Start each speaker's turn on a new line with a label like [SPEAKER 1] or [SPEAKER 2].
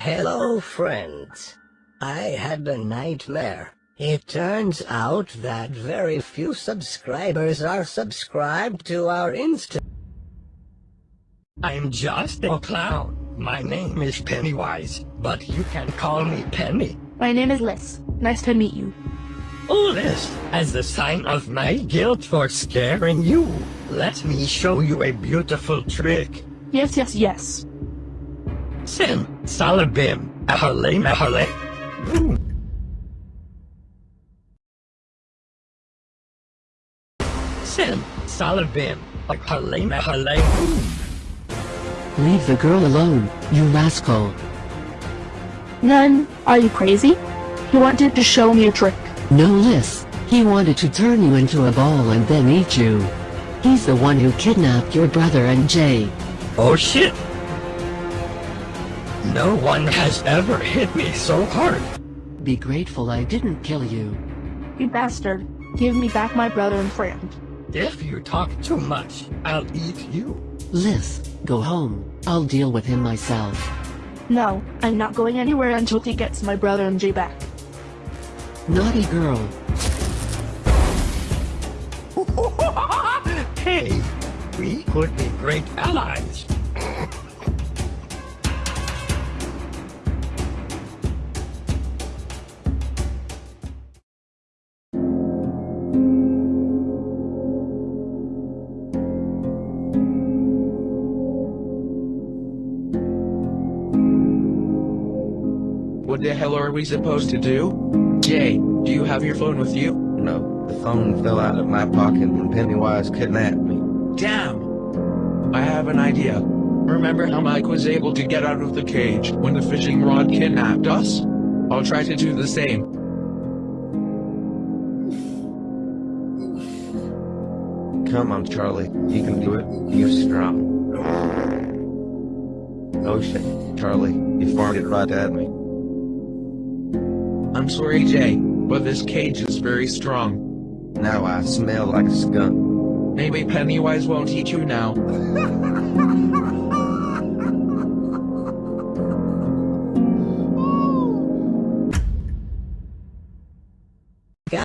[SPEAKER 1] Hello, friends. I had a nightmare. It turns out that very few subscribers are subscribed to our Insta. I'm just a clown. My name is Pennywise, but you can call me Penny.
[SPEAKER 2] My name is Liz. Nice to meet you.
[SPEAKER 1] Oh, All this as a sign of my guilt for scaring you. Let me show you a beautiful trick.
[SPEAKER 2] Yes, yes, yes.
[SPEAKER 1] Sim, salabim, ahale mahale. Boom. Sim, salabim, ahale mahale. Boom.
[SPEAKER 3] Leave the girl alone, you rascal.
[SPEAKER 2] None. Are you crazy? He wanted to show me a trick.
[SPEAKER 3] No Liz, he wanted to turn you into a ball and then eat you. He's the one who kidnapped your brother and Jay.
[SPEAKER 1] Oh shit! No one has ever hit me so hard.
[SPEAKER 3] Be grateful I didn't kill you.
[SPEAKER 2] You bastard. Give me back my brother and friend.
[SPEAKER 1] If you talk too much, I'll eat you.
[SPEAKER 3] Liz, go home. I'll deal with him myself.
[SPEAKER 2] No, I'm not going anywhere until he gets my brother and Jay back.
[SPEAKER 3] Naughty girl.
[SPEAKER 1] hey, we could be great allies.
[SPEAKER 4] What the hell are we supposed to do? Jay, do you have your phone with you?
[SPEAKER 5] No, the phone fell out of my pocket when Pennywise kidnapped me.
[SPEAKER 4] Damn! I have an idea. Remember how Mike was able to get out of the cage when the fishing rod kidnapped us? I'll try to do the same.
[SPEAKER 5] Come on, Charlie. You can do it. You're strong. Oh shit, Charlie, you farted right at me.
[SPEAKER 4] I'm sorry, Jay, but this cage is very strong.
[SPEAKER 5] Now I smell like a skunk.
[SPEAKER 4] Maybe Pennywise won't eat you now.